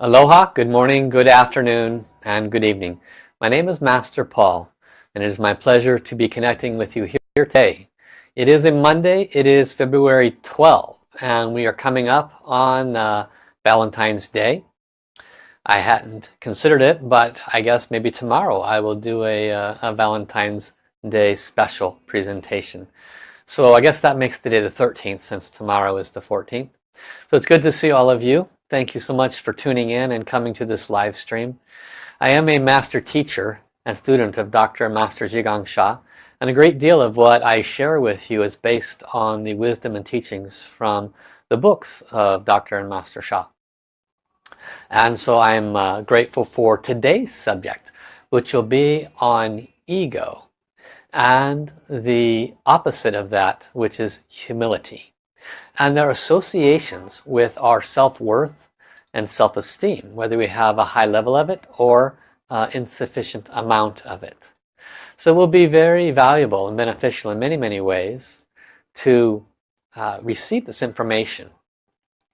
Aloha, good morning, good afternoon, and good evening. My name is Master Paul, and it is my pleasure to be connecting with you here today. It is a Monday, it is February 12th, and we are coming up on uh, Valentine's Day. I hadn't considered it, but I guess maybe tomorrow I will do a, uh, a Valentine's Day special presentation. So I guess that makes the day the 13th since tomorrow is the 14th. So it's good to see all of you. Thank you so much for tuning in and coming to this live stream. I am a master teacher and student of Dr. Master Zhi Gang Sha and a great deal of what I share with you is based on the wisdom and teachings from the books of Dr. and Master Sha. And so I'm uh, grateful for today's subject which will be on ego and the opposite of that which is humility and their associations with our self-worth and self-esteem whether we have a high level of it or uh, insufficient amount of it. So it will be very valuable and beneficial in many many ways to uh, receive this information.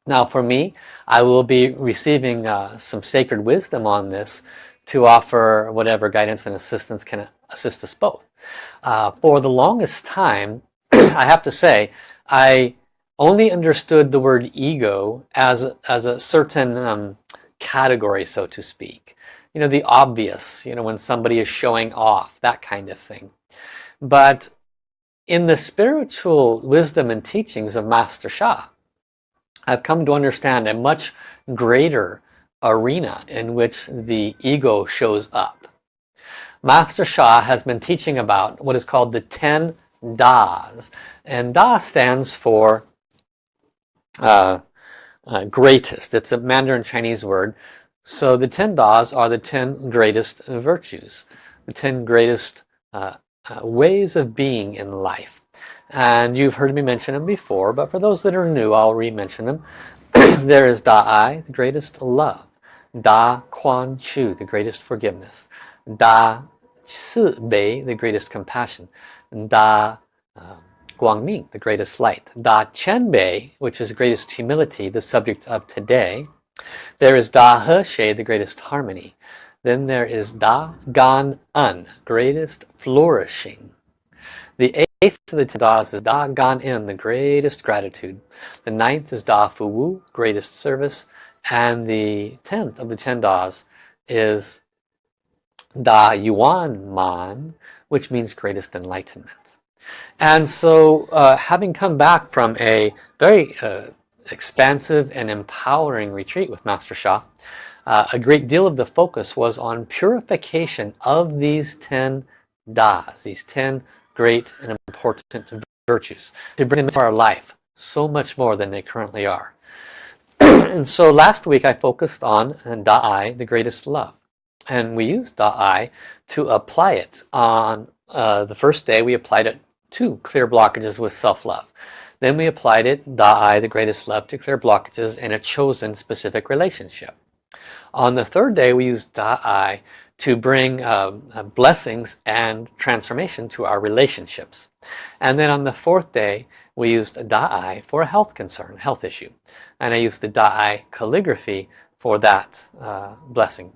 Now for me I will be receiving uh, some sacred wisdom on this to offer whatever guidance and assistance can assist us both. Uh, for the longest time I have to say I only understood the word ego as, as a certain um, category, so to speak. You know, the obvious, you know, when somebody is showing off, that kind of thing. But in the spiritual wisdom and teachings of Master Sha, I've come to understand a much greater arena in which the ego shows up. Master Sha has been teaching about what is called the 10 Das. And Da stands for uh, uh, greatest. It's a Mandarin Chinese word. So the 10 Das are the 10 greatest virtues, the 10 greatest uh, uh, ways of being in life. And you've heard me mention them before, but for those that are new, I'll re-mention them. there is Da Ai, the greatest love. Da Kuan Shu, the greatest forgiveness. Da Ci Bei, the greatest compassion. Da um, Guangming, the greatest light. Da Qianbei, which is greatest humility, the subject of today. There is Da He Xie, the greatest harmony. Then there is Da Gan En, greatest flourishing. The eighth of the ten Das is Da Gan En, the greatest gratitude. The ninth is Da Fu Wu, greatest service. And the tenth of the ten Das is Da Yuan Man, which means greatest enlightenment. And so uh, having come back from a very uh, expansive and empowering retreat with Master Sha, uh, a great deal of the focus was on purification of these 10 Das, these 10 great and important virtues, to bring them into our life so much more than they currently are. and so last week I focused on Da'ai, the greatest love. And we used Da'ai to apply it on uh, the first day we applied it two clear blockages with self-love. Then we applied it, Da Ai, the greatest love, to clear blockages in a chosen specific relationship. On the third day, we used Da Ai to bring uh, uh, blessings and transformation to our relationships. And then on the fourth day, we used Da Ai for a health concern, health issue. And I used the Da Ai calligraphy for that uh, blessing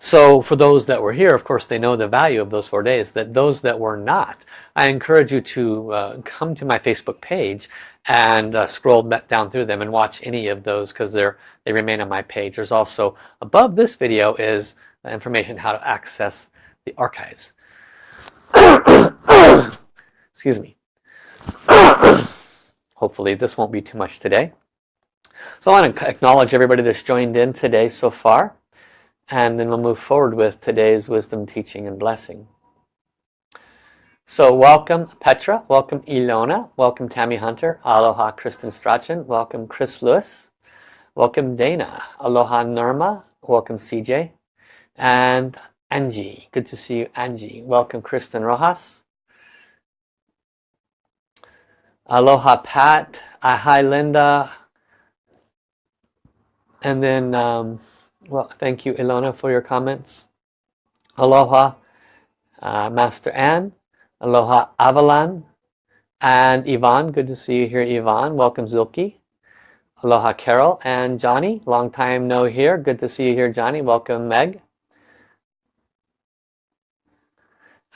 so for those that were here, of course, they know the value of those four days. That those that were not, I encourage you to uh, come to my Facebook page and uh, scroll down through them and watch any of those because they're they remain on my page. There's also above this video is information how to access the archives. Excuse me. Hopefully this won't be too much today. So I want to acknowledge everybody that's joined in today so far and then we'll move forward with today's wisdom teaching and blessing. So welcome Petra. Welcome Ilona. Welcome Tammy Hunter. Aloha Kristen Strachan. Welcome Chris Lewis. Welcome Dana. Aloha Norma. Welcome CJ and Angie. Good to see you Angie. Welcome Kristen Rojas. Aloha Pat. Uh, hi Linda. And then um, well, thank you, Ilona, for your comments. Aloha, uh, Master Ann. Aloha, Avalan. And Yvonne, good to see you here, Yvonne. Welcome, Zilki. Aloha Carol and Johnny. Long time no here. Good to see you here, Johnny. Welcome, Meg.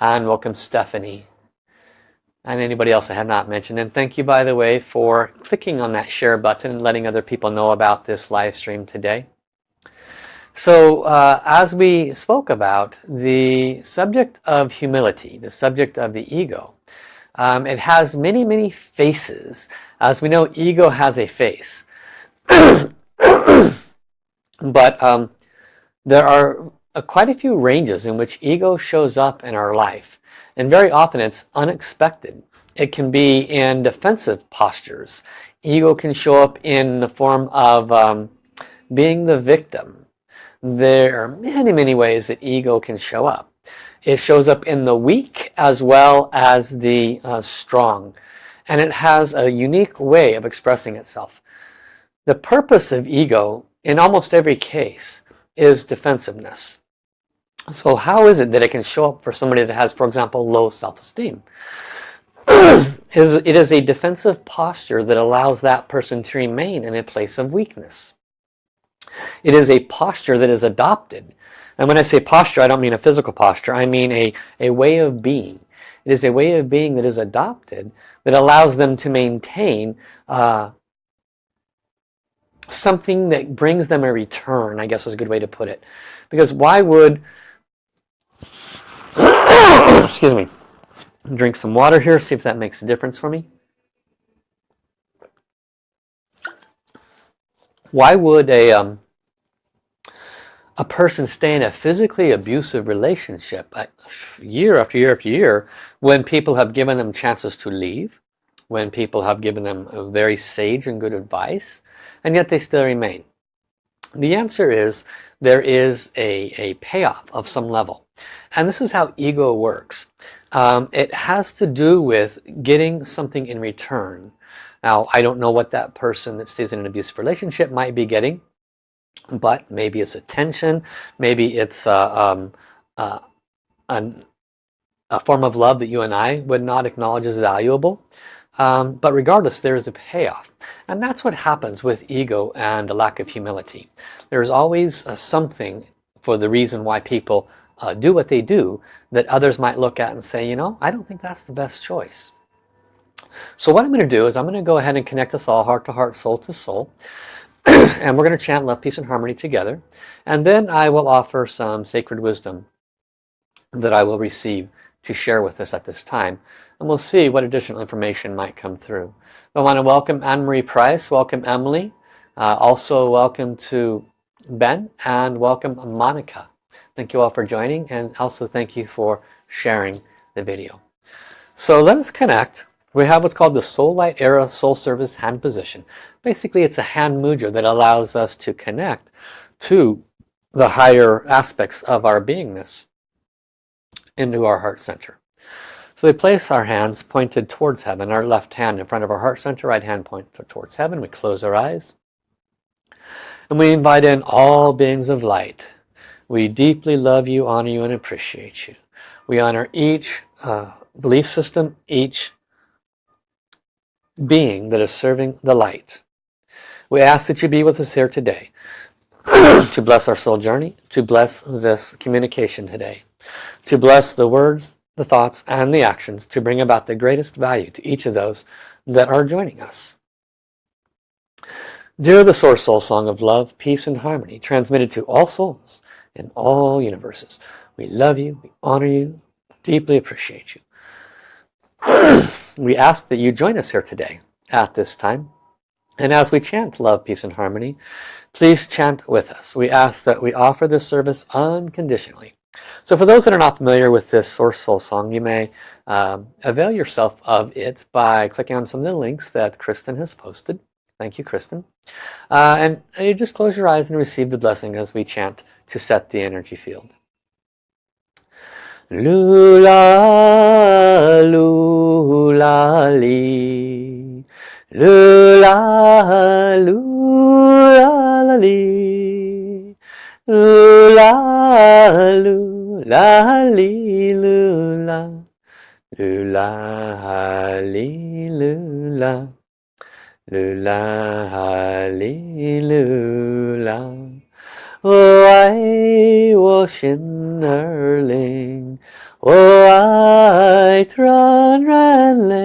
And welcome, Stephanie. And anybody else I have not mentioned. And thank you, by the way, for clicking on that share button and letting other people know about this live stream today. So uh, as we spoke about the subject of humility, the subject of the ego, um, it has many, many faces. As we know, ego has a face. but um, there are uh, quite a few ranges in which ego shows up in our life. And very often it's unexpected. It can be in defensive postures. Ego can show up in the form of um, being the victim. There are many, many ways that ego can show up. It shows up in the weak as well as the uh, strong. And it has a unique way of expressing itself. The purpose of ego, in almost every case, is defensiveness. So how is it that it can show up for somebody that has, for example, low self-esteem? it is a defensive posture that allows that person to remain in a place of weakness. It is a posture that is adopted and when I say posture, I don't mean a physical posture. I mean a, a way of being. It is a way of being that is adopted that allows them to maintain uh, something that brings them a return, I guess is a good way to put it. Because why would, excuse me, drink some water here, see if that makes a difference for me. Why would a, um, a person stay in a physically abusive relationship year after year after year when people have given them chances to leave when people have given them very sage and good advice and yet they still remain? The answer is there is a, a payoff of some level. And this is how ego works. Um, it has to do with getting something in return now I don't know what that person that stays in an abusive relationship might be getting but maybe it's attention maybe it's uh, um, uh, an, a form of love that you and I would not acknowledge as valuable. Um, but regardless there is a payoff. And that's what happens with ego and a lack of humility. There's always uh, something for the reason why people uh, do what they do that others might look at and say you know I don't think that's the best choice so what I'm going to do is I'm going to go ahead and connect us all heart to heart soul to soul and we're going to chant love, peace, and harmony together. And then I will offer some sacred wisdom that I will receive to share with us at this time. And we'll see what additional information might come through. I want to welcome Anne-Marie Price, welcome Emily, uh, also welcome to Ben, and welcome Monica. Thank you all for joining, and also thank you for sharing the video. So let us connect we have what's called the Soul Light Era Soul Service hand position. Basically, it's a hand mudra that allows us to connect to the higher aspects of our beingness into our heart center. So we place our hands pointed towards heaven, our left hand in front of our heart center, right hand pointed towards heaven. We close our eyes. And we invite in all beings of light. We deeply love you, honor you, and appreciate you. We honor each uh, belief system, each being that is serving the light. We ask that you be with us here today to bless our soul journey, to bless this communication today, to bless the words, the thoughts, and the actions to bring about the greatest value to each of those that are joining us. Dear the Source Soul Song of Love, Peace, and Harmony, transmitted to all souls in all universes, we love you, we honor you, deeply appreciate you. we ask that you join us here today at this time. And as we chant love, peace, and harmony, please chant with us. We ask that we offer this service unconditionally. So for those that are not familiar with this Source Soul song, you may um, avail yourself of it by clicking on some of the links that Kristen has posted. Thank you, Kristen. Uh, and you just close your eyes and receive the blessing as we chant to set the energy field. Lula, Lula, lula, li. Lula, lula, li, lula. Lula, li, lula. lula li lula 我爱我心儿灵，我爱潸然泪，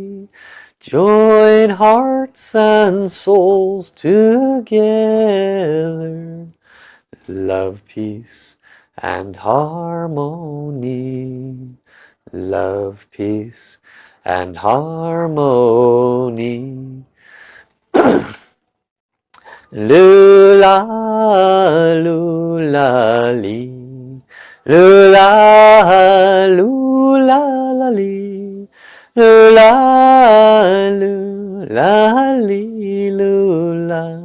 Join hearts and souls together. Love, peace and harmony. Love, peace and harmony. Lula, lula, li. Lula, lula, la, li. Lula, lula, li, lula.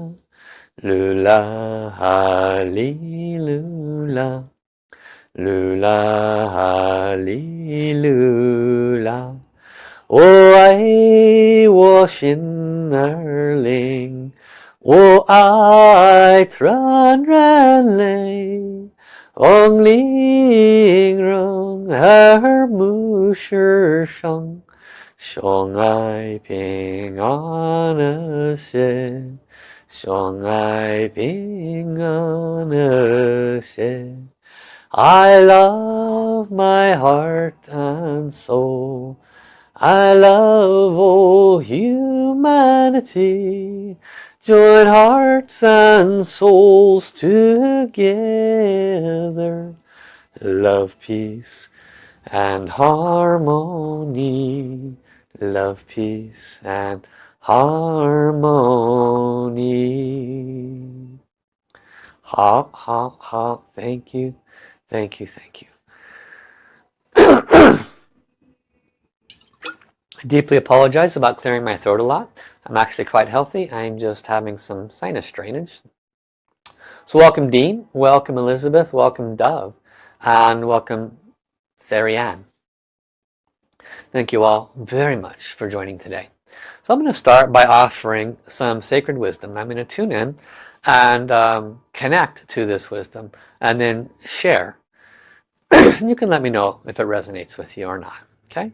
Lula, li, lula. Lula, li, lula. 我爱我心儿灵。我爱潸然泪，望玲珑耳目世上， 相爱平安和谐，相爱平安和谐。I love my heart and soul. I love all humanity. Join hearts and souls together. Love, peace and harmony. Love, peace and harmony. Ha, ha, ha. Thank you. Thank you. Thank you. I deeply apologize about clearing my throat a lot. I'm actually quite healthy. I'm just having some sinus drainage. So welcome Dean, welcome Elizabeth, welcome Dove, and welcome Sarianne. Thank you all very much for joining today. So I'm going to start by offering some sacred wisdom. I'm going to tune in and um, connect to this wisdom and then share. you can let me know if it resonates with you or not. Okay?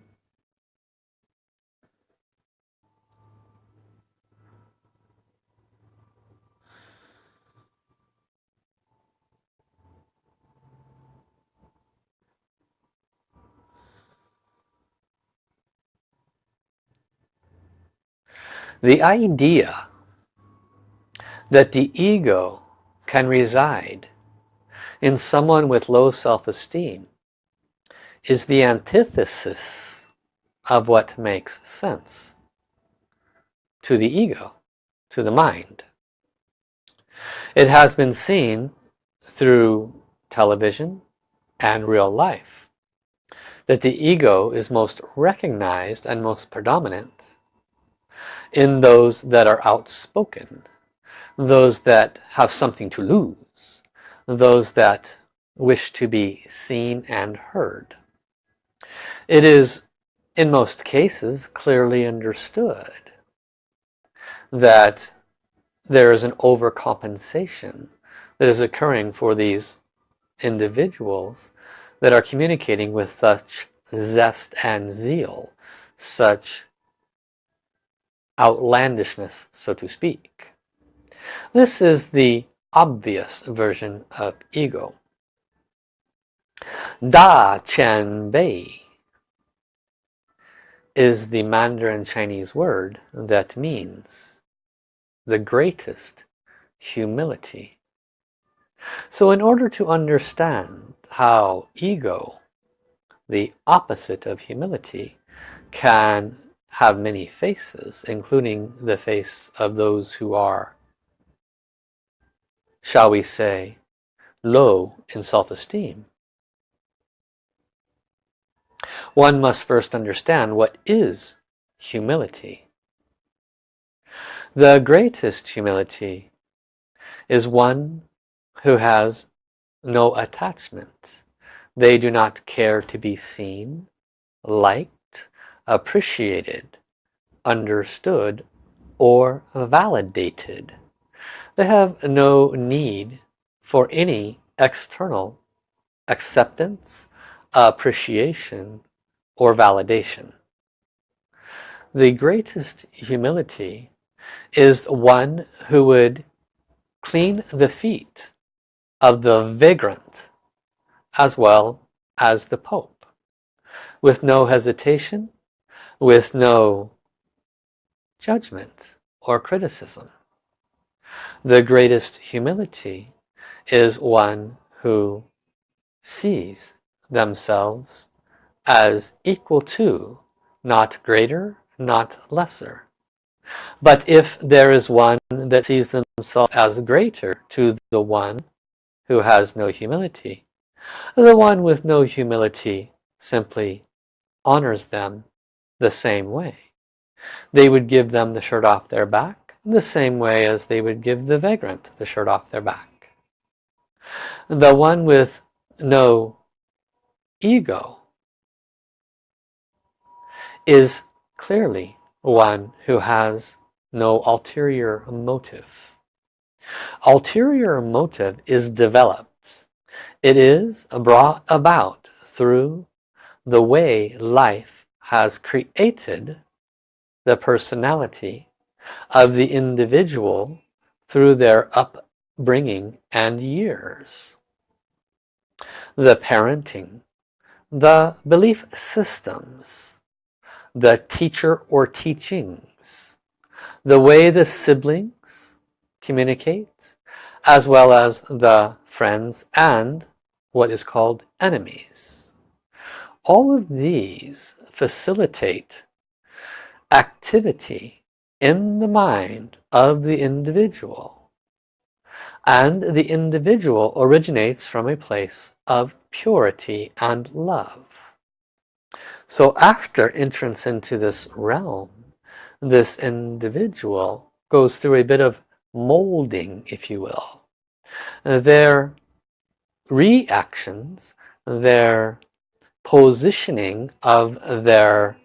The idea that the ego can reside in someone with low self-esteem is the antithesis of what makes sense to the ego, to the mind. It has been seen through television and real life that the ego is most recognized and most predominant in those that are outspoken, those that have something to lose, those that wish to be seen and heard. It is, in most cases, clearly understood that there is an overcompensation that is occurring for these individuals that are communicating with such zest and zeal, such outlandishness, so to speak. This is the obvious version of ego. Da Qian Bei is the Mandarin Chinese word that means the greatest humility. So in order to understand how ego, the opposite of humility, can have many faces, including the face of those who are, shall we say, low in self-esteem. One must first understand what is humility. The greatest humility is one who has no attachment. They do not care to be seen, liked, appreciated, understood, or validated. They have no need for any external acceptance, appreciation, or validation. The greatest humility is one who would clean the feet of the vagrant as well as the Pope with no hesitation, with no judgment or criticism. The greatest humility is one who sees themselves as equal to, not greater, not lesser. But if there is one that sees themselves as greater to the one who has no humility, the one with no humility simply honors them the same way. They would give them the shirt off their back the same way as they would give the vagrant the shirt off their back. The one with no ego is clearly one who has no ulterior motive. Ulterior motive is developed. It is brought about through the way life has created the personality of the individual through their upbringing and years. The parenting, the belief systems, the teacher or teachings, the way the siblings communicate, as well as the friends and what is called enemies. All of these facilitate activity in the mind of the individual. And the individual originates from a place of purity and love. So after entrance into this realm, this individual goes through a bit of molding, if you will. Their reactions, their positioning of their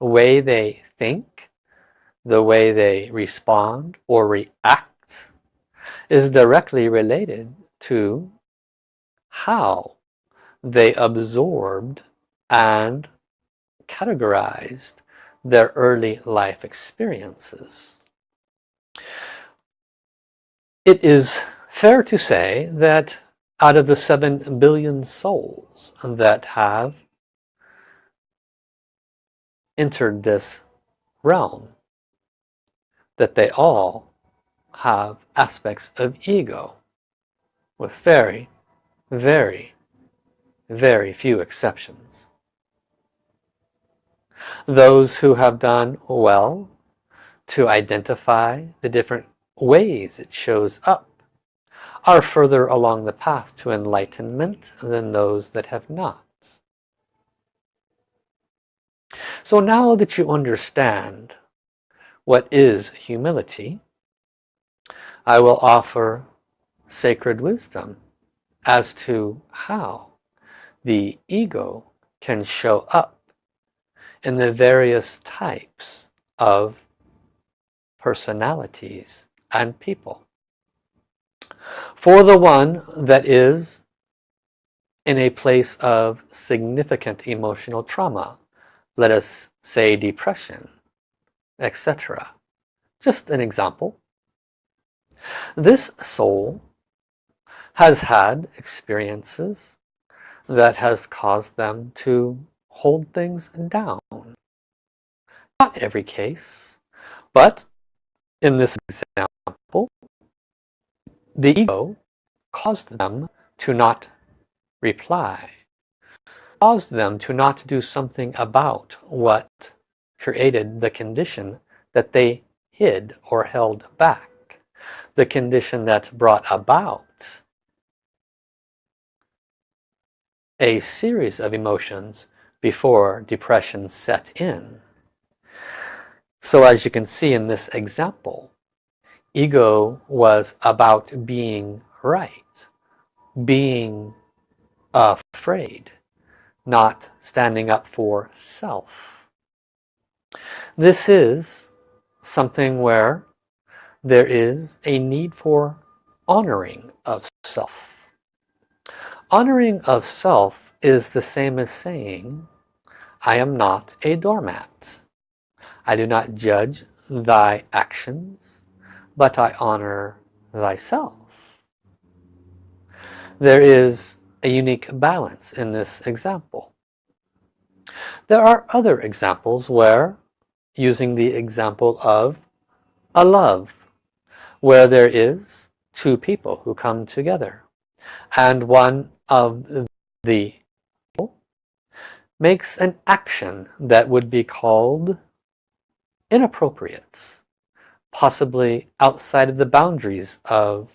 way they think, the way they respond or react is directly related to how they absorbed and categorized their early life experiences. It is fair to say that out of the 7 billion souls that have entered this realm, that they all have aspects of ego with very, very, very few exceptions. Those who have done well to identify the different ways it shows up are further along the path to enlightenment than those that have not. So now that you understand what is humility, I will offer sacred wisdom as to how the ego can show up in the various types of personalities and people. For the one that is in a place of significant emotional trauma, let us say depression, etc. Just an example. This soul has had experiences that has caused them to hold things down. Not every case, but in this example, the ego caused them to not reply, caused them to not do something about what created the condition that they hid or held back. The condition that brought about a series of emotions before depression set in. So as you can see in this example, ego was about being right being afraid not standing up for self. This is something where there is a need for honoring of self. Honoring of self is the same as saying I am not a doormat. I do not judge thy actions but I honor thyself. There is a unique balance in this example. There are other examples where using the example of a love where there is two people who come together and one of the makes an action that would be called inappropriate possibly outside of the boundaries of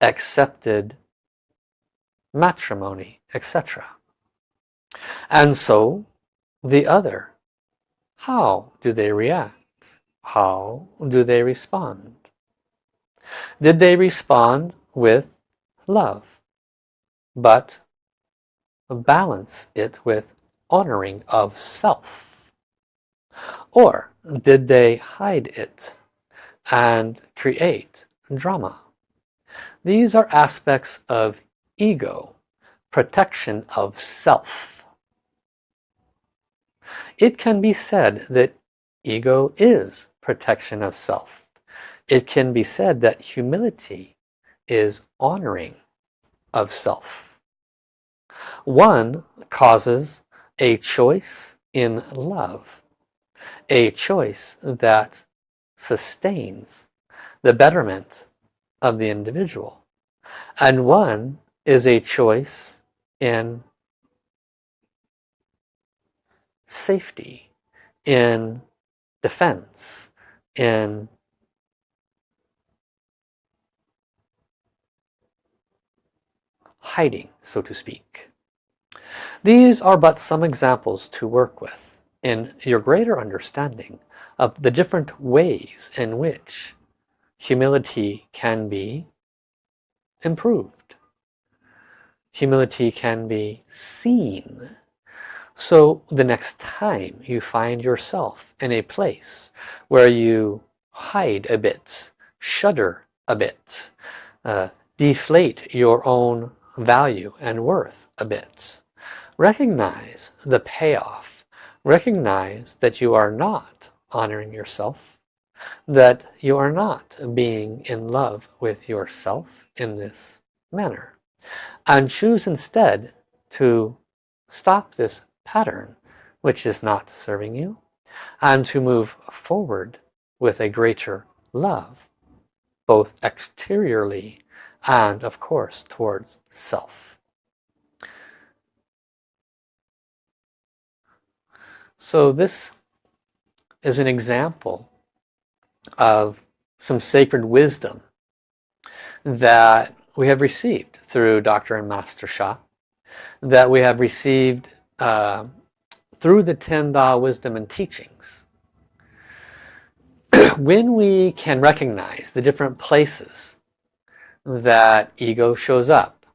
accepted matrimony etc and so the other how do they react? How do they respond? Did they respond with love but balance it with honoring of self? Or did they hide it and create drama? These are aspects of ego, protection of self. It can be said that ego is protection of self. It can be said that humility is honoring of self. One causes a choice in love a choice that sustains the betterment of the individual. And one is a choice in safety in defense in hiding so to speak. These are but some examples to work with in your greater understanding of the different ways in which humility can be improved. Humility can be seen. So the next time you find yourself in a place where you hide a bit, shudder a bit, uh, deflate your own value and worth a bit, recognize the payoff recognize that you are not honoring yourself that you are not being in love with yourself in this manner and choose instead to stop this pattern which is not serving you and to move forward with a greater love both exteriorly and of course towards self So this is an example of some sacred wisdom that we have received through Dr. and Master Sha, that we have received uh, through the Ten Da wisdom and teachings. when we can recognize the different places that ego shows up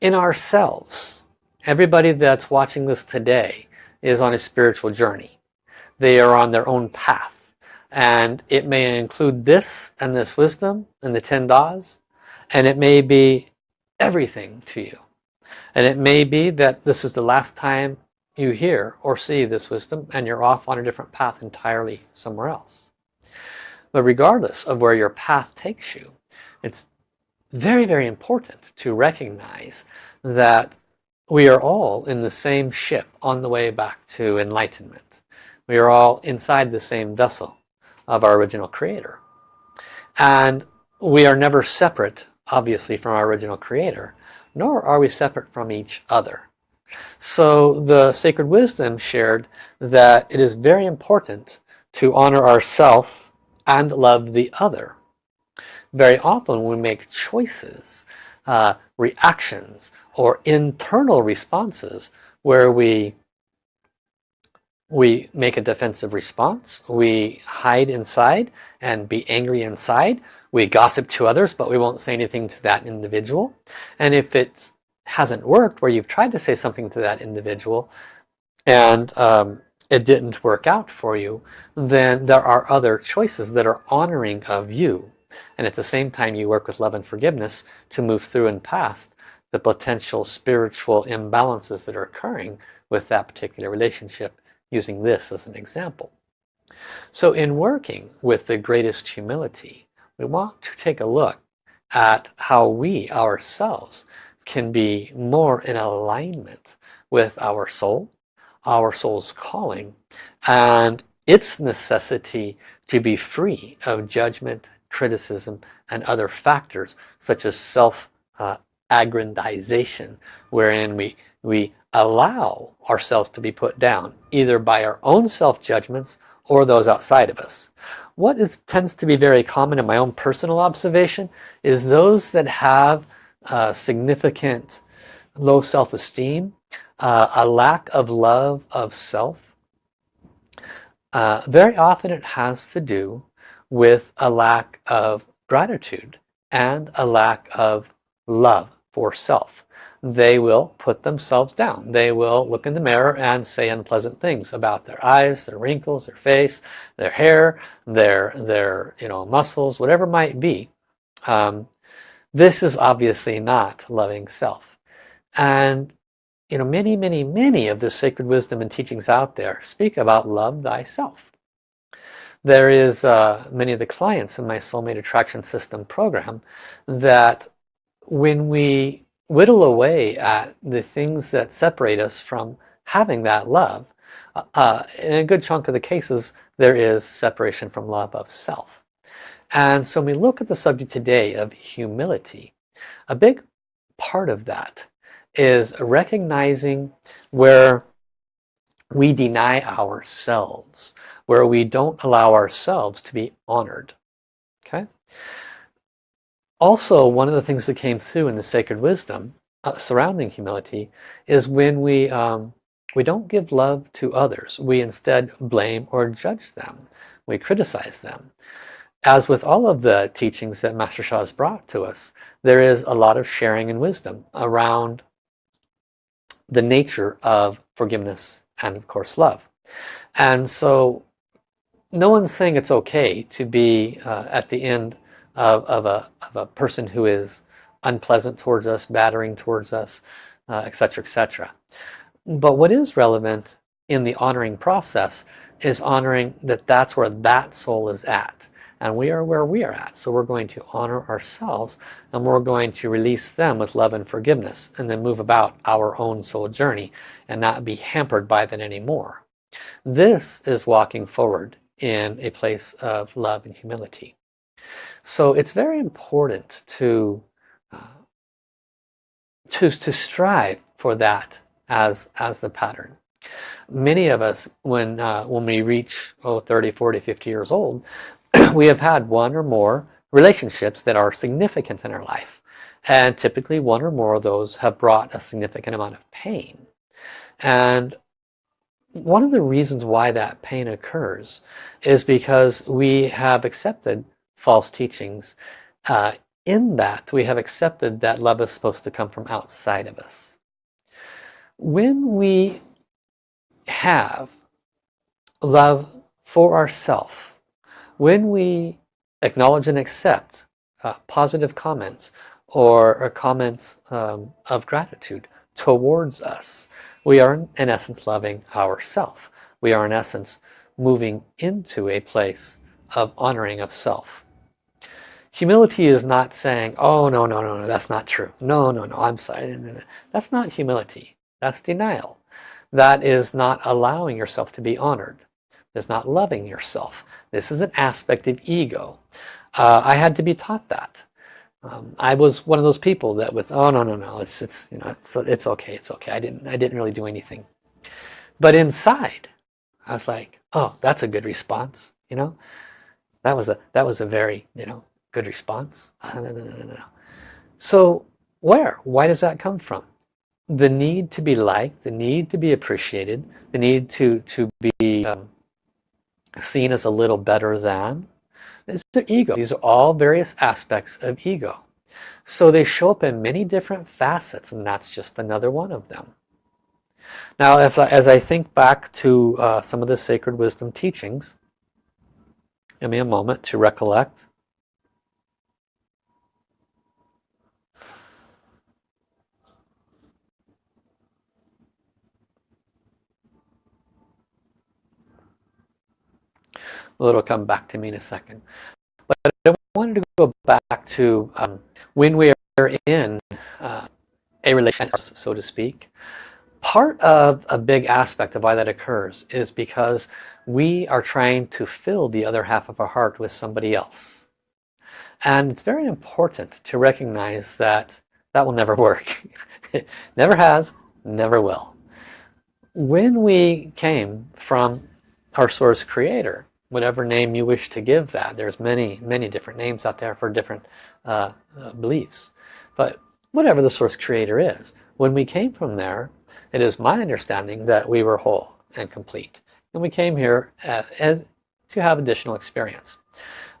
in ourselves, everybody that's watching this today is on a spiritual journey. They are on their own path. And it may include this and this wisdom and the 10 das. And it may be everything to you. And it may be that this is the last time you hear or see this wisdom and you're off on a different path entirely somewhere else. But regardless of where your path takes you, it's very, very important to recognize that we are all in the same ship on the way back to enlightenment. We are all inside the same vessel of our original creator. And we are never separate, obviously, from our original creator, nor are we separate from each other. So the sacred wisdom shared that it is very important to honor ourself and love the other. Very often we make choices uh, reactions or internal responses where we we make a defensive response. We hide inside and be angry inside. We gossip to others but we won't say anything to that individual. And if it hasn't worked where you've tried to say something to that individual and um, it didn't work out for you then there are other choices that are honoring of you. And at the same time you work with love and forgiveness to move through and past the potential spiritual imbalances that are occurring with that particular relationship using this as an example. So in working with the greatest humility we want to take a look at how we ourselves can be more in alignment with our soul, our soul's calling, and its necessity to be free of judgment, criticism, and other factors such as self-aggrandization, uh, wherein we, we allow ourselves to be put down, either by our own self-judgments or those outside of us. What is tends to be very common in my own personal observation is those that have uh, significant low self-esteem, uh, a lack of love of self. Uh, very often it has to do with a lack of gratitude and a lack of love for self. They will put themselves down. They will look in the mirror and say unpleasant things about their eyes, their wrinkles, their face, their hair, their, their you know, muscles, whatever might be. Um, this is obviously not loving self. And you know, many, many, many of the sacred wisdom and teachings out there speak about love thyself. There is uh, many of the clients in my Soulmate Attraction System program that when we whittle away at the things that separate us from having that love, uh, uh in a good chunk of the cases, there is separation from love of self. And so when we look at the subject today of humility, a big part of that is recognizing where we deny ourselves, where we don't allow ourselves to be honored. Okay. Also, one of the things that came through in the sacred wisdom uh, surrounding humility is when we um, we don't give love to others. We instead blame or judge them. We criticize them as with all of the teachings that Master Sha has brought to us, there is a lot of sharing and wisdom around the nature of forgiveness and of course love. And so no one's saying it's okay to be uh, at the end of, of, a, of a person who is unpleasant towards us, battering towards us, etc., uh, etc. Et but what is relevant in the honoring process is honoring that that's where that soul is at and we are where we are at so we're going to honor ourselves and we're going to release them with love and forgiveness and then move about our own soul journey and not be hampered by that anymore this is walking forward in a place of love and humility so it's very important to to, to strive for that as as the pattern. Many of us when uh, when we reach oh 30 40 50 years old we have had one or more relationships that are significant in our life. And typically one or more of those have brought a significant amount of pain. And one of the reasons why that pain occurs is because we have accepted false teachings uh, in that we have accepted that love is supposed to come from outside of us when we have love for ourselves when we acknowledge and accept uh, positive comments or, or comments um, of gratitude towards us, we are in essence loving ourself. We are in essence moving into a place of honoring of self. Humility is not saying, oh, no, no, no, no, that's not true. No, no, no, I'm sorry. That's not humility. That's denial. That is not allowing yourself to be honored. It's not loving yourself. This is an aspect of ego. Uh, I had to be taught that. Um, I was one of those people that was, oh no no no, it's it's you know it's it's okay, it's okay. I didn't I didn't really do anything. But inside, I was like, oh, that's a good response. You know, that was a that was a very you know good response. no, no, no. So where? Why does that come from? The need to be liked, the need to be appreciated, the need to to be um, seen as a little better than It's the ego. These are all various aspects of ego. So they show up in many different facets and that's just another one of them. Now if, as I think back to uh, some of the sacred wisdom teachings, give me a moment to recollect. Well, it'll come back to me in a second. But I wanted to go back to um, when we are in uh, a relationship, so to speak. Part of a big aspect of why that occurs is because we are trying to fill the other half of our heart with somebody else. And it's very important to recognize that that will never work. never has, never will. When we came from our source creator, whatever name you wish to give that. There's many, many different names out there for different uh, uh, beliefs. But whatever the source creator is, when we came from there, it is my understanding that we were whole and complete. And we came here uh, as, to have additional experience.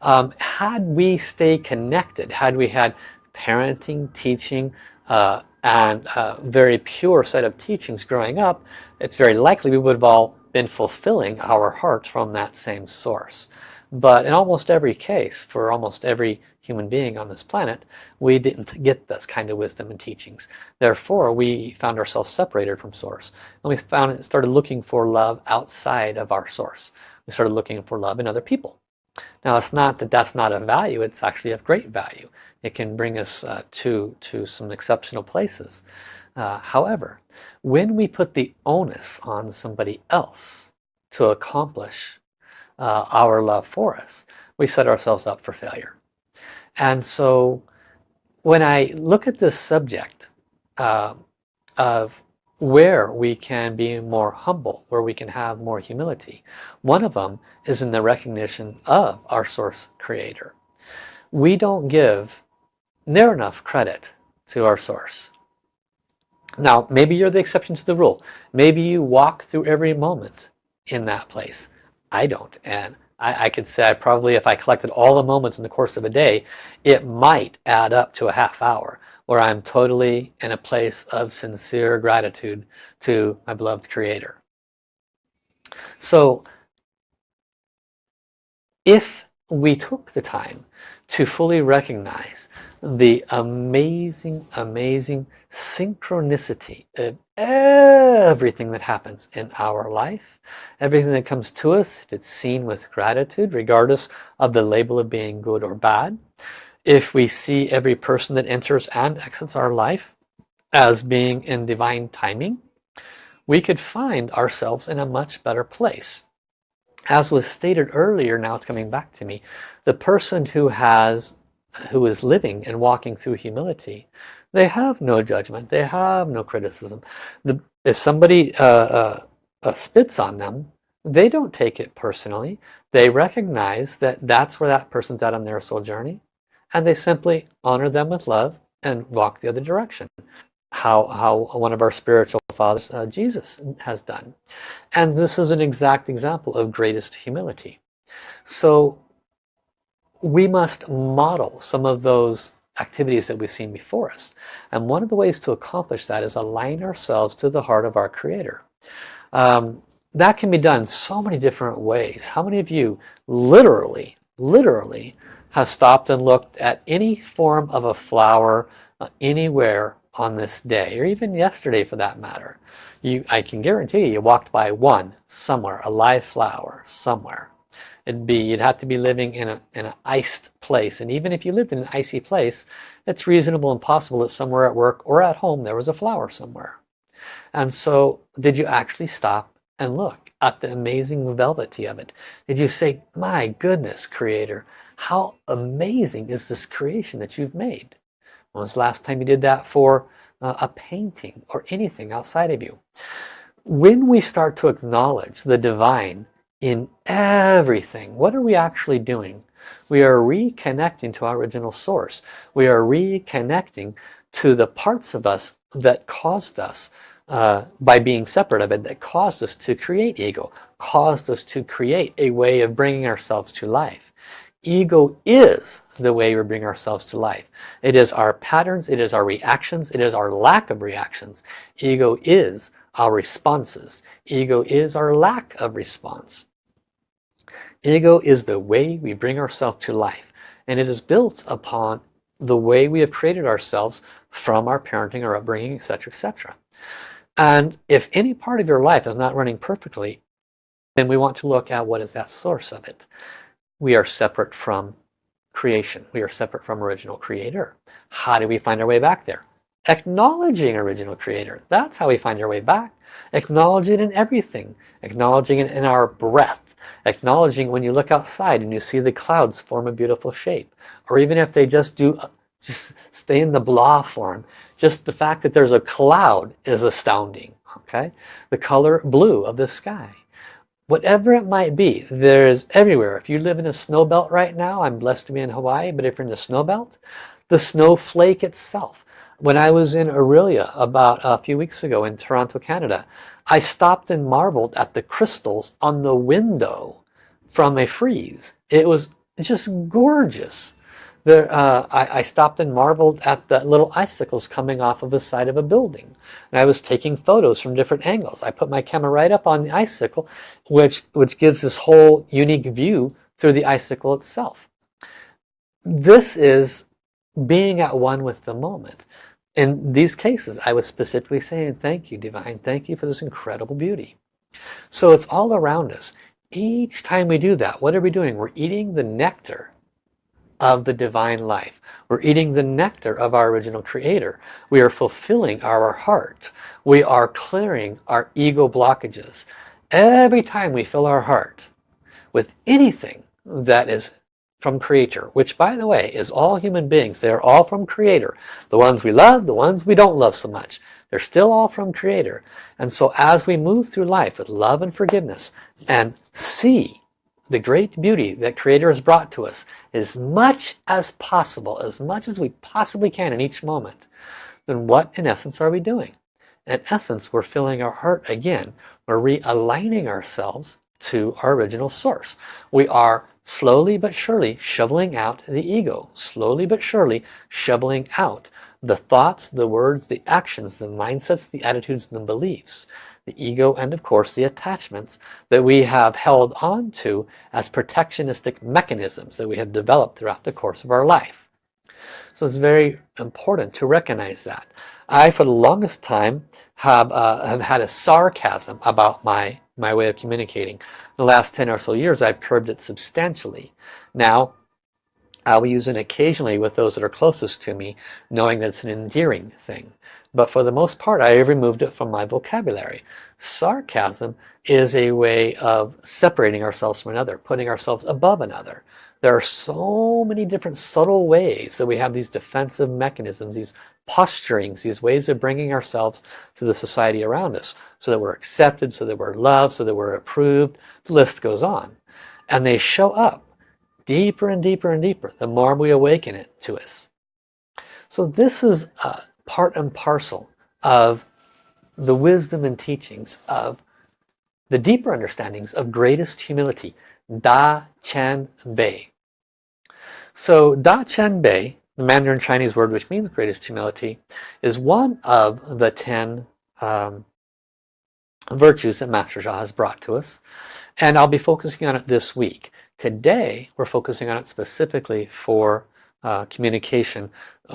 Um, had we stayed connected, had we had parenting, teaching, uh, and a very pure set of teachings growing up, it's very likely we would have all been fulfilling our heart from that same source. But in almost every case, for almost every human being on this planet, we didn't get this kind of wisdom and teachings. Therefore, we found ourselves separated from source. And we found it started looking for love outside of our source. We started looking for love in other people. Now, it's not that that's not a value. It's actually of great value. It can bring us uh, to, to some exceptional places. Uh, however, when we put the onus on somebody else to accomplish uh, our love for us, we set ourselves up for failure. And so when I look at this subject uh, of where we can be more humble, where we can have more humility, one of them is in the recognition of our source creator. We don't give near enough credit to our source. Now, maybe you're the exception to the rule. Maybe you walk through every moment in that place. I don't. And I, I could say I probably, if I collected all the moments in the course of a day, it might add up to a half hour where I'm totally in a place of sincere gratitude to my beloved Creator. So, if we took the time to fully recognize the amazing, amazing synchronicity of everything that happens in our life. Everything that comes to us, if it's seen with gratitude, regardless of the label of being good or bad. If we see every person that enters and exits our life as being in divine timing, we could find ourselves in a much better place. As was stated earlier, now it's coming back to me, the person who has who is living and walking through humility, they have no judgment. They have no criticism. The, if somebody uh, uh, uh, spits on them, they don't take it personally. They recognize that that's where that person's at on their soul journey. And they simply honor them with love and walk the other direction. How, how one of our spiritual fathers, uh, Jesus, has done. And this is an exact example of greatest humility. So we must model some of those activities that we've seen before us. And one of the ways to accomplish that is align ourselves to the heart of our Creator. Um, that can be done so many different ways. How many of you literally, literally have stopped and looked at any form of a flower uh, anywhere on this day, or even yesterday for that matter? You, I can guarantee you, walked by one somewhere, a live flower somewhere. It'd be you'd have to be living in a in an iced place. And even if you lived in an icy place it's reasonable and possible that somewhere at work or at home there was a flower somewhere. And so did you actually stop and look at the amazing velvety of it? Did you say my goodness creator how amazing is this creation that you've made when was the last time you did that for uh, a painting or anything outside of you when we start to acknowledge the divine in everything. What are we actually doing? We are reconnecting to our original source. We are reconnecting to the parts of us that caused us uh, by being separate of it, that caused us to create ego, caused us to create a way of bringing ourselves to life. Ego is the way we bring ourselves to life. It is our patterns, it is our reactions, it is our lack of reactions. Ego is our responses. Ego is our lack of response. Ego is the way we bring ourselves to life. And it is built upon the way we have created ourselves from our parenting, our upbringing, etc. etc. And if any part of your life is not running perfectly, then we want to look at what is that source of it. We are separate from creation. We are separate from original creator. How do we find our way back there? Acknowledging original creator. That's how we find our way back. Acknowledging it in everything. Acknowledging it in our breath. Acknowledging when you look outside and you see the clouds form a beautiful shape. Or even if they just do just stay in the blah form. Just the fact that there's a cloud is astounding. Okay, The color blue of the sky. Whatever it might be, there's everywhere. If you live in a snow belt right now, I'm blessed to be in Hawaii, but if you're in the snow belt, the snowflake itself. When I was in Orillia about a few weeks ago in Toronto, Canada, I stopped and marveled at the crystals on the window from a freeze It was just gorgeous. There, uh, I, I, stopped and marveled at the little icicles coming off of the side of a building. And I was taking photos from different angles. I put my camera right up on the icicle, which, which gives this whole unique view through the icicle itself. This is being at one with the moment in these cases I was specifically saying thank you divine thank you for this incredible beauty so it's all around us each time we do that what are we doing we're eating the nectar of the divine life. We're eating the nectar of our original creator. We are fulfilling our heart. We are clearing our ego blockages. Every time we fill our heart with anything that is from creator which by the way is all human beings. They're all from creator. The ones we love the ones we don't love so much they're still all from creator. And so as we move through life with love and forgiveness and see the great beauty that creator has brought to us as much as possible as much as we possibly can in each moment then what in essence are we doing? In essence we're filling our heart again. We're realigning ourselves to our original source. We are slowly but surely shoveling out the ego slowly but surely shoveling out the thoughts the words the actions the mindsets the attitudes and the beliefs the ego and of course the attachments that we have held on to as protectionistic mechanisms that we have developed throughout the course of our life so it's very important to recognize that I for the longest time have, uh, have had a sarcasm about my my way of communicating. The last 10 or so years I've curbed it substantially. Now I'll use it occasionally with those that are closest to me knowing that it's an endearing thing. But for the most part I have removed it from my vocabulary. Sarcasm is a way of separating ourselves from another, putting ourselves above another. There are so many different subtle ways that we have these defensive mechanisms, these posturings, these ways of bringing ourselves to the society around us so that we're accepted, so that we're loved, so that we're approved. The list goes on. And they show up deeper and deeper and deeper the more we awaken it to us. So this is part and parcel of the wisdom and teachings of the deeper understandings of greatest humility, Da Qian Bei. So Da Qian Bei, the Mandarin Chinese word which means greatest humility, is one of the ten um, virtues that Master Sha has brought to us. And I'll be focusing on it this week. Today, we're focusing on it specifically for uh, communication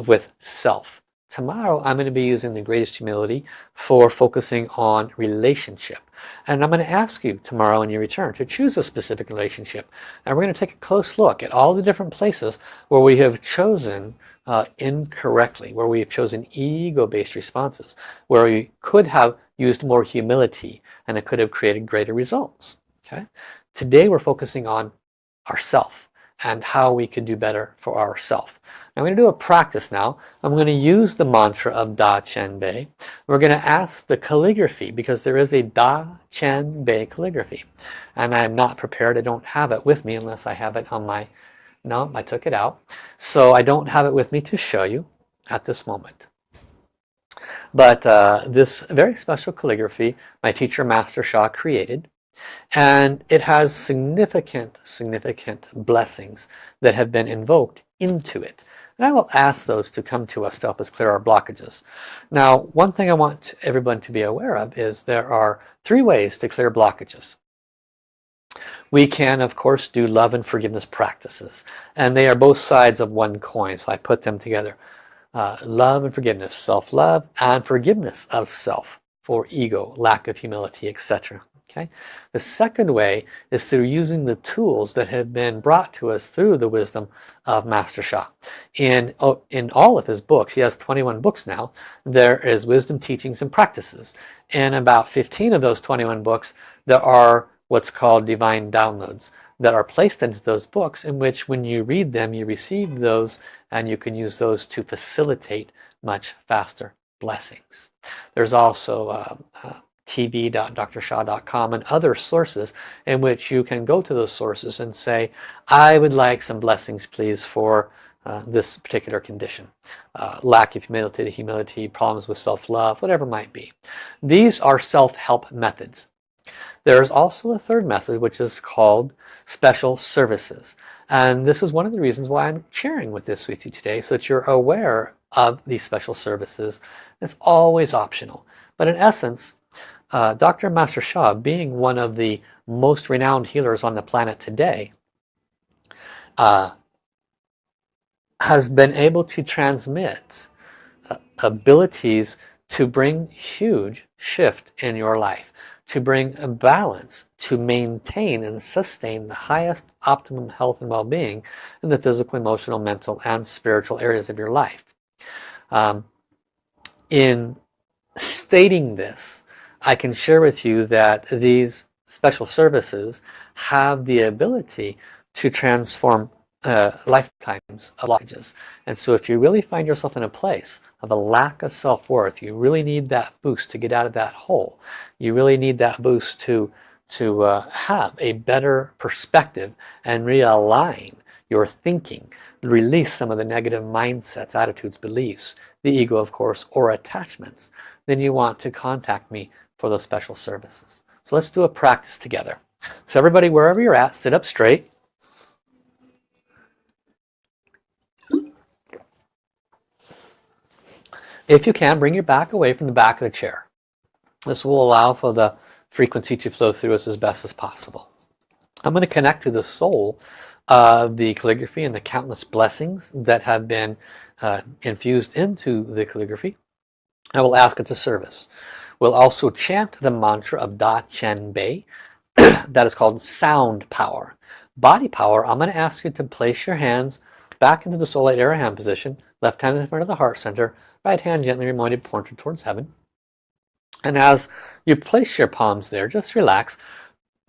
with self. Tomorrow I'm going to be using the greatest humility for focusing on relationship. And I'm going to ask you tomorrow when you return to choose a specific relationship. And we're going to take a close look at all the different places where we have chosen uh, incorrectly, where we have chosen ego-based responses, where we could have used more humility and it could have created greater results. Okay. Today we're focusing on ourself and how we could do better for ourself. I'm going to do a practice now. I'm going to use the mantra of Da Qian Bei. We're going to ask the calligraphy because there is a Da Qian Bei calligraphy. And I'm not prepared. I don't have it with me unless I have it on my... No, I took it out. So I don't have it with me to show you at this moment. But uh, this very special calligraphy my teacher Master Sha created And it has significant, significant blessings that have been invoked into it. And I will ask those to come to us to help us clear our blockages. Now, one thing I want everyone to be aware of is there are three ways to clear blockages. We can, of course, do love and forgiveness practices. And they are both sides of one coin, so I put them together. Uh, love and forgiveness, self-love and forgiveness of self for ego, lack of humility, etc. Okay. The second way is through using the tools that have been brought to us through the wisdom of Master Sha. In, oh, in all of his books, he has 21 books now, there is wisdom teachings and practices. In about 15 of those 21 books, there are what's called divine downloads that are placed into those books in which when you read them you receive those and you can use those to facilitate much faster blessings. There's also uh, uh, tv.drsha.com and other sources in which you can go to those sources and say I would like some blessings please for uh, this particular condition uh, lack of humility humility problems with self-love whatever might be. These are self-help methods. There's also a third method which is called special services. And this is one of the reasons why I'm sharing with this with you today so that you're aware of these special services. It's always optional. But in essence uh, Dr. Master Sha being one of the most renowned healers on the planet today uh, has been able to transmit uh, abilities to bring huge shift in your life to bring a balance to maintain and sustain the highest optimum health and well-being in the physical emotional mental and spiritual areas of your life um, in stating this I can share with you that these special services have the ability to transform uh, lifetimes of blockages and so if you really find yourself in a place of a lack of self-worth you really need that boost to get out of that hole. You really need that boost to to uh, have a better perspective and realign your thinking. Release some of the negative mindsets attitudes beliefs the ego of course or attachments. Then you want to contact me for those special services. So let's do a practice together. So everybody wherever you're at sit up straight. If you can, bring your back away from the back of the chair. This will allow for the frequency to flow through us as best as possible. I'm going to connect to the soul of the calligraphy and the countless blessings that have been uh, infused into the calligraphy. I will ask it to service. We'll also chant the mantra of Da Qian Bei that is called sound power. Body power, I'm going to ask you to place your hands back into the soul light hand position, left hand in front of the heart center, Right hand gently reminded pointed towards heaven. And as you place your palms there, just relax.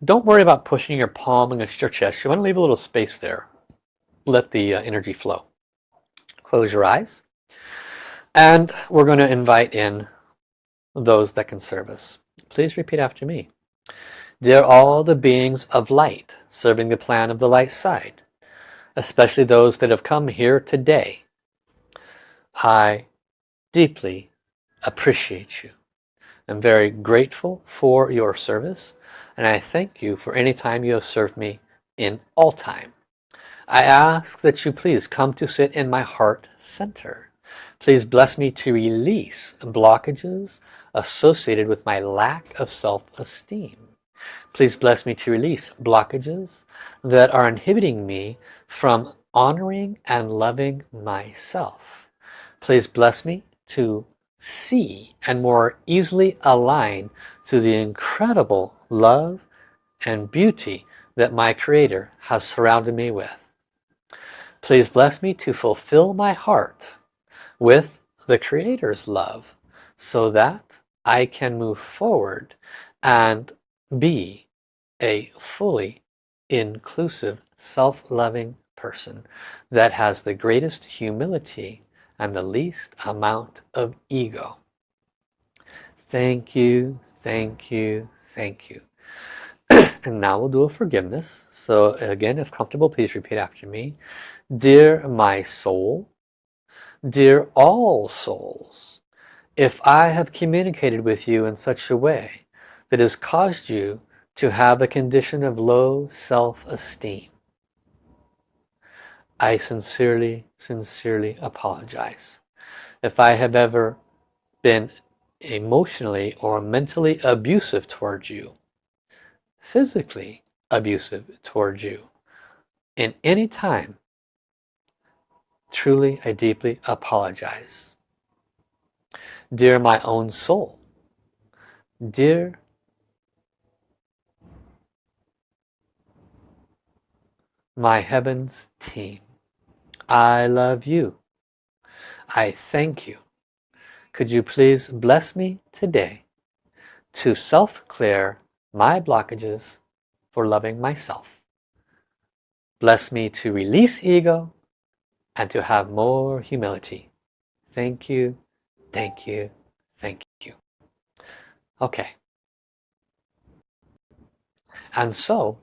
Don't worry about pushing your palm against your chest. You want to leave a little space there. Let the uh, energy flow. Close your eyes. And we're going to invite in those that can serve us. Please repeat after me. Dear all the beings of light serving the plan of the light side, especially those that have come here today, I deeply appreciate you. I'm very grateful for your service and I thank you for any time you have served me in all time. I ask that you please come to sit in my heart center. Please bless me to release blockages associated with my lack of self-esteem. Please bless me to release blockages that are inhibiting me from honoring and loving myself. Please bless me to see and more easily align to the incredible love and beauty that my Creator has surrounded me with. Please bless me to fulfill my heart with the Creator's love so that I can move forward and be a fully inclusive self-loving person that has the greatest humility and the least amount of ego. Thank you, thank you, thank you. and now we'll do a forgiveness. So again, if comfortable, please repeat after me. Dear my soul, dear all souls, if I have communicated with you in such a way that has caused you to have a condition of low self-esteem. I sincerely, sincerely apologize. If I have ever been emotionally or mentally abusive towards you, physically abusive towards you, in any time, truly I deeply apologize. Dear my own soul, dear my heavens team, I love you. I thank you. Could you please bless me today to self-clear my blockages for loving myself. Bless me to release ego and to have more humility. Thank you, thank you, thank you. Okay. And so,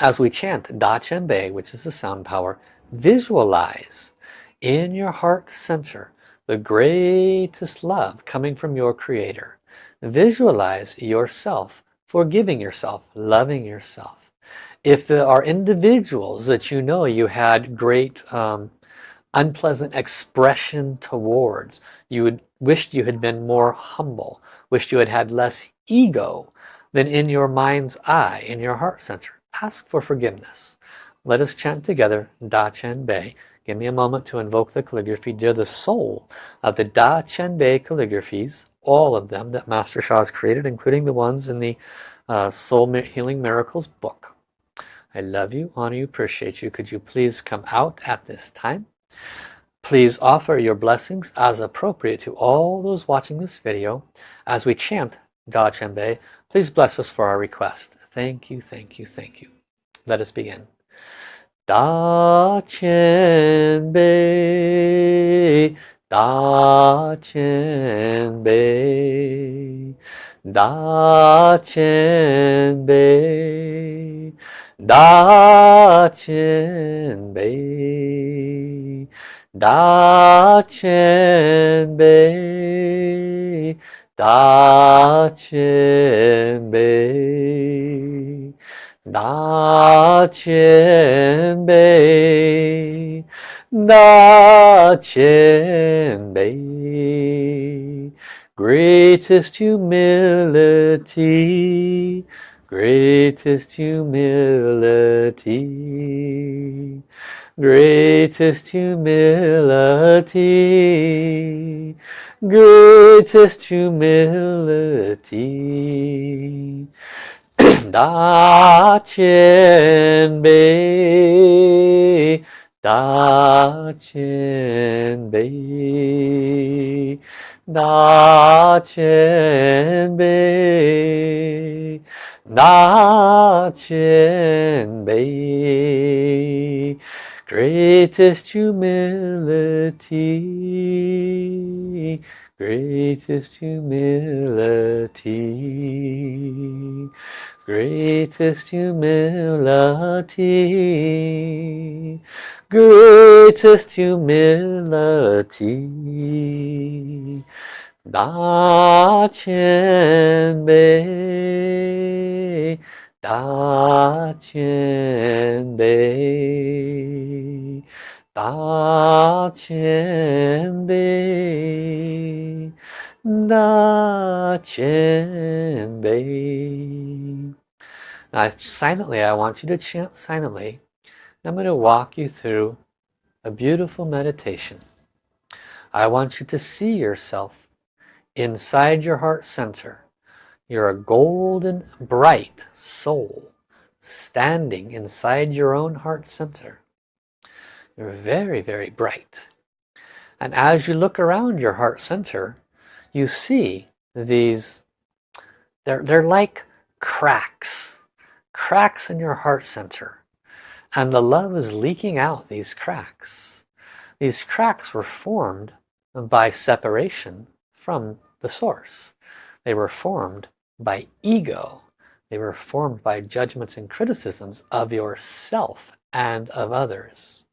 as we chant Da Qian Bei, which is the sound power, visualize in your heart center the greatest love coming from your creator. Visualize yourself forgiving yourself loving yourself. If there are individuals that you know you had great um, unpleasant expression towards you would wished you had been more humble wished you had had less ego than in your mind's eye in your heart center ask for forgiveness let us chant together Da Qian Bei Give me a moment to invoke the calligraphy. They're the soul of the Da Qian Bei calligraphies, all of them that Master Sha has created, including the ones in the uh, Soul Healing Miracles book. I love you, honor you, appreciate you. Could you please come out at this time? Please offer your blessings as appropriate to all those watching this video as we chant Da Qian Bei. Please bless us for our request. Thank you, thank you, thank you. Let us begin. 大前辈，大前辈，大前辈，大前辈，大前辈，大前辈。大千杯，大千杯，greatest humility, greatest humility, greatest humility, greatest humility. 大前辈大前辈大前辈大前辈，Greatest humility, greatest humility. Greatest humility. Greatest humility. Da Bei Da Qian Bei Da Qian Bei Da Qian Bei now silently, I want you to chant silently. I'm going to walk you through a beautiful meditation. I want you to see yourself inside your heart center. You're a golden, bright soul standing inside your own heart center. You're very, very bright. And as you look around your heart center, you see these, they're, they're like cracks cracks in your heart center and the love is leaking out these cracks these cracks were formed by separation from the source they were formed by ego they were formed by judgments and criticisms of yourself and of others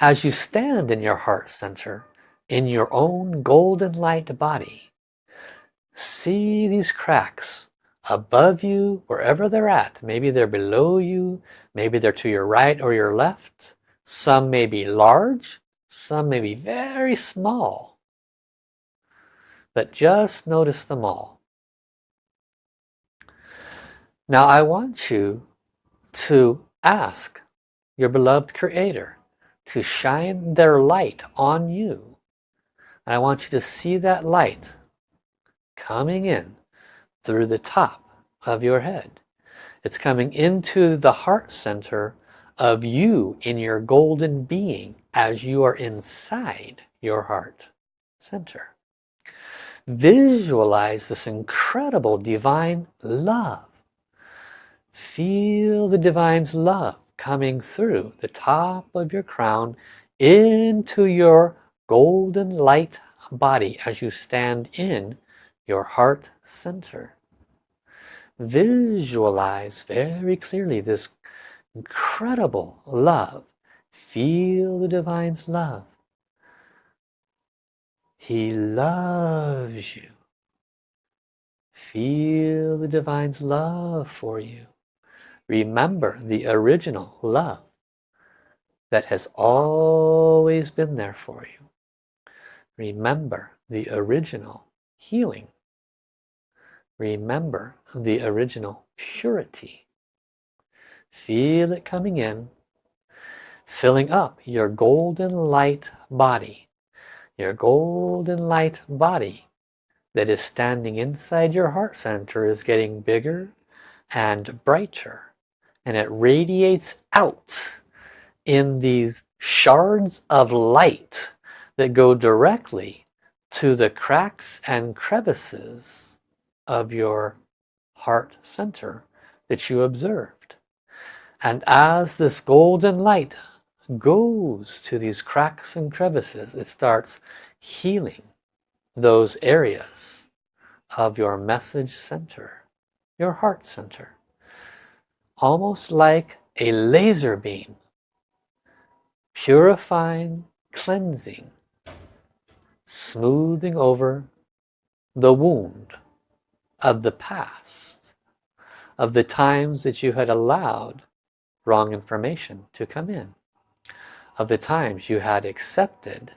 as you stand in your heart center in your own golden light body see these cracks above you, wherever they're at. Maybe they're below you, maybe they're to your right or your left. Some may be large, some may be very small. But just notice them all. Now I want you to ask your beloved creator to shine their light on you. And I want you to see that light coming in through the top of your head. It's coming into the heart center of you in your golden being as you are inside your heart center. Visualize this incredible divine love. Feel the divine's love coming through the top of your crown into your golden light body as you stand in your heart center. Visualize very clearly this incredible love. Feel the divine's love. He loves you. Feel the divine's love for you remember the original love that has always been there for you remember the original healing Remember the original purity. Feel it coming in, filling up your golden light body. Your golden light body that is standing inside your heart center is getting bigger and brighter. And it radiates out in these shards of light that go directly to the cracks and crevices of your heart center that you observed. And as this golden light goes to these cracks and crevices, it starts healing those areas of your message center, your heart center. Almost like a laser beam, purifying, cleansing, smoothing over the wound of the past, of the times that you had allowed wrong information to come in, of the times you had accepted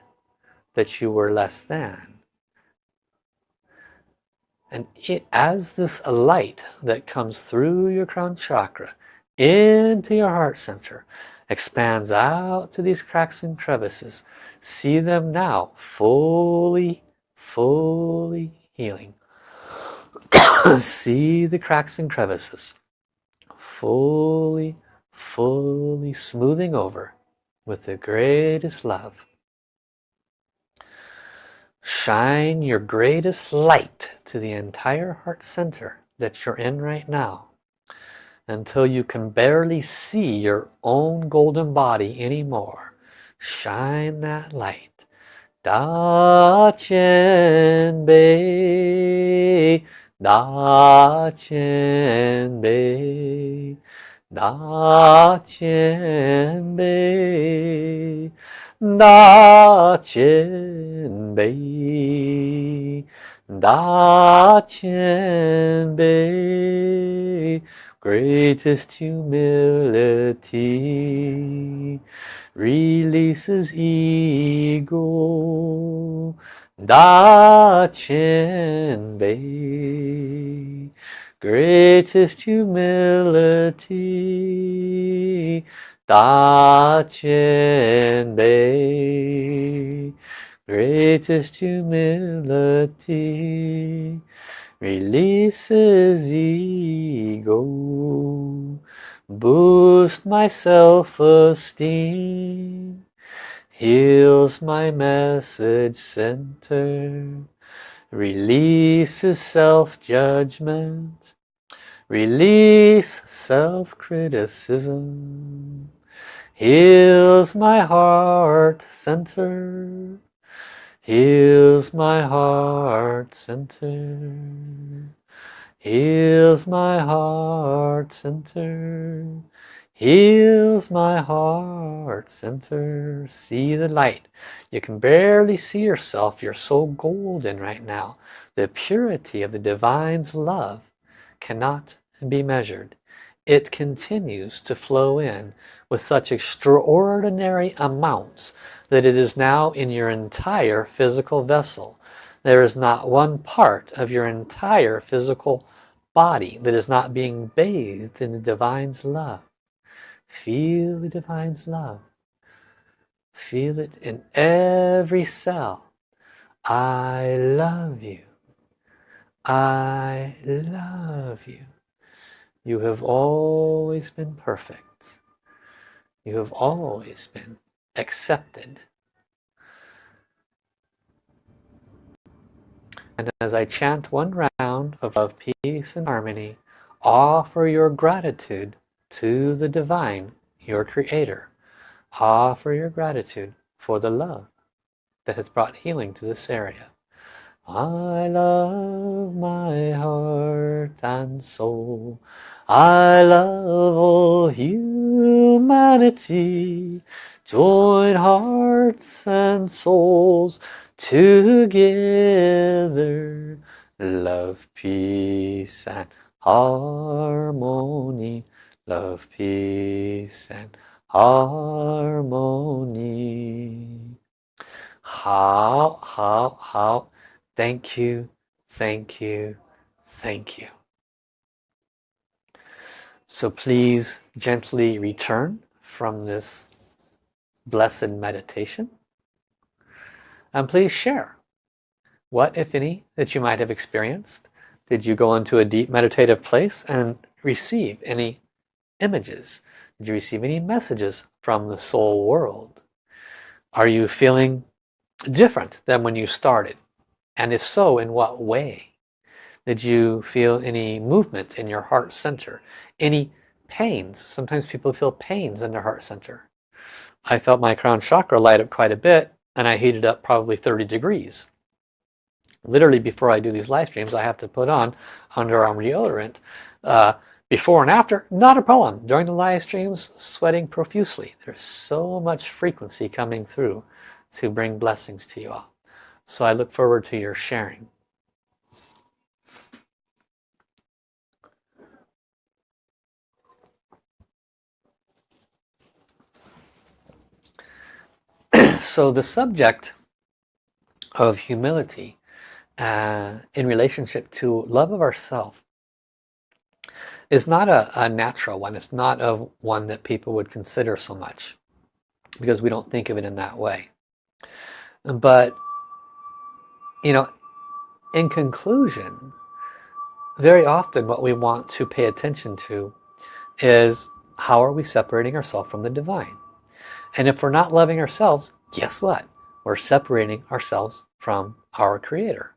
that you were less than. And it, as this light that comes through your crown chakra into your heart center expands out to these cracks and crevices, see them now fully, fully healing. See the cracks and crevices fully fully smoothing over with the greatest love shine your greatest light to the entire heart center that you're in right now until you can barely see your own golden body anymore. Shine that light. Da Qian Bei Da Qian Bei Da Qian Bei Da Qian Bei Da Qian Bei Greatest humility releases ego. Da Qian Bei Greatest humility Da Qian Bei Greatest humility Releases ego Boost my self-esteem heals my message center releases self-judgment release self-criticism heals my heart center. Heals my heart center. Heals my heart center. Heals my heart center. See the light. You can barely see yourself. You're so golden right now. The purity of the divine's love cannot be measured. It continues to flow in with such extraordinary amounts that it is now in your entire physical vessel. There is not one part of your entire physical body that is not being bathed in the Divine's love. Feel the Divine's love. Feel it in every cell. I love you. I love you. You have always been perfect. You have always been accepted. And as I chant one round of love, peace, and harmony, offer your gratitude to the divine, your creator. Offer your gratitude for the love that has brought healing to this area. I love my heart and soul. I love all humanity. Join hearts and souls together. Love, peace and harmony. Love, peace and harmony. How, how, how Thank you, thank you, thank you. So please gently return from this blessed meditation. And please share what, if any, that you might have experienced. Did you go into a deep meditative place and receive any images? Did you receive any messages from the soul world? Are you feeling different than when you started? And if so, in what way? Did you feel any movement in your heart center? Any pains? Sometimes people feel pains in their heart center. I felt my crown chakra light up quite a bit and I heated up probably 30 degrees. Literally before I do these live streams, I have to put on underarm deodorant. Uh, before and after, not a problem. During the live streams, sweating profusely. There's so much frequency coming through to bring blessings to you all. So I look forward to your sharing. so the subject of humility uh, in relationship to love of ourself is not a, a, natural one. It's not of one that people would consider so much because we don't think of it in that way. But you know, in conclusion, very often what we want to pay attention to is how are we separating ourselves from the divine? And if we're not loving ourselves, guess what? We're separating ourselves from our creator.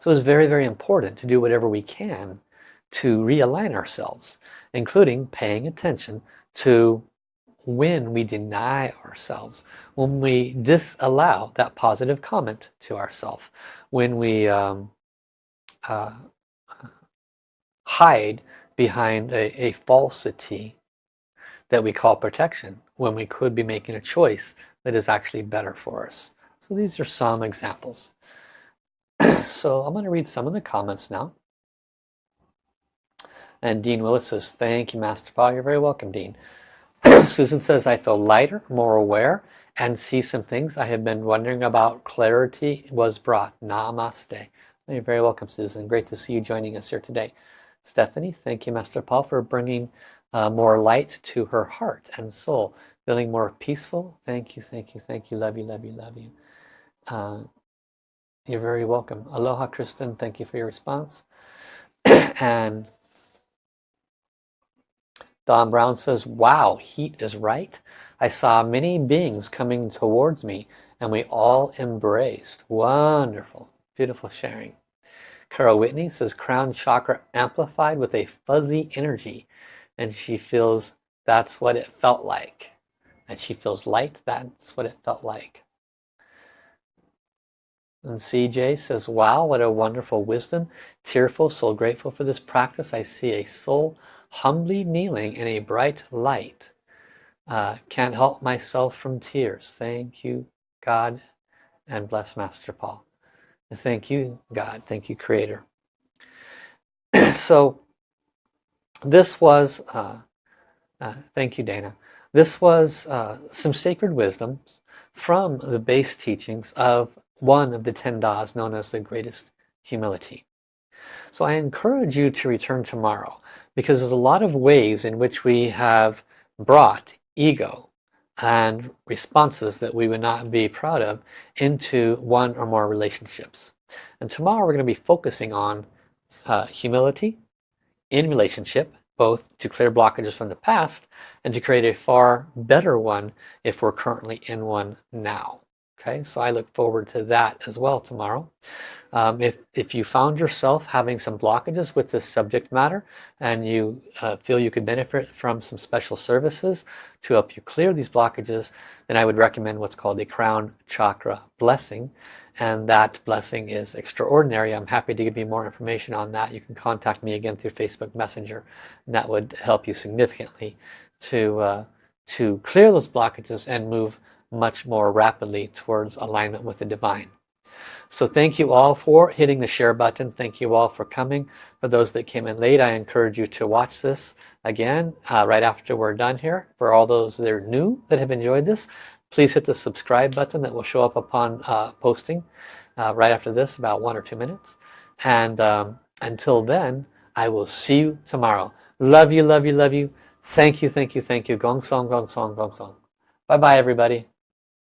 So it's very, very important to do whatever we can to realign ourselves, including paying attention to when we deny ourselves, when we disallow that positive comment to ourselves, when we um, uh, hide behind a, a falsity that we call protection, when we could be making a choice that is actually better for us. So these are some examples. so I'm going to read some of the comments now. And Dean Willis says, thank you, Master Paul. You're very welcome, Dean. Susan says, I feel lighter, more aware, and see some things I have been wondering about. Clarity was brought. Namaste. You're very welcome, Susan. Great to see you joining us here today. Stephanie, thank you, Master Paul, for bringing uh, more light to her heart and soul. Feeling more peaceful. Thank you, thank you, thank you. Love you, love you, love you. Uh, you're very welcome. Aloha, Kristen. Thank you for your response. and Don Brown says, wow, heat is right. I saw many beings coming towards me and we all embraced. Wonderful, beautiful sharing. Carol Whitney says, crown chakra amplified with a fuzzy energy and she feels that's what it felt like. And she feels light, that's what it felt like. And CJ says, wow, what a wonderful wisdom. Tearful, so grateful for this practice. I see a soul humbly kneeling in a bright light. Uh, can't help myself from tears. Thank you, God, and bless Master Paul. Thank you, God. Thank you, Creator. so this was, uh, uh, thank you Dana, this was uh, some sacred wisdoms from the base teachings of one of the ten das known as the greatest humility. So I encourage you to return tomorrow because there's a lot of ways in which we have brought ego and responses that we would not be proud of into one or more relationships. And tomorrow we're going to be focusing on uh, humility in relationship, both to clear blockages from the past and to create a far better one if we're currently in one now. Okay, so I look forward to that as well tomorrow. Um, if, if you found yourself having some blockages with this subject matter and you uh, feel you could benefit from some special services to help you clear these blockages, then I would recommend what's called a crown chakra blessing. And that blessing is extraordinary. I'm happy to give you more information on that. You can contact me again through Facebook Messenger. And that would help you significantly to, uh, to clear those blockages and move much more rapidly towards alignment with the divine. So thank you all for hitting the share button. Thank you all for coming. For those that came in late, I encourage you to watch this again uh, right after we're done here. For all those that are new that have enjoyed this, please hit the subscribe button that will show up upon uh, posting uh, right after this, about one or two minutes. And um, until then, I will see you tomorrow. Love you, love you, love you. Thank you, thank you, thank you. Gong song, gong song, gong song. Bye-bye, everybody.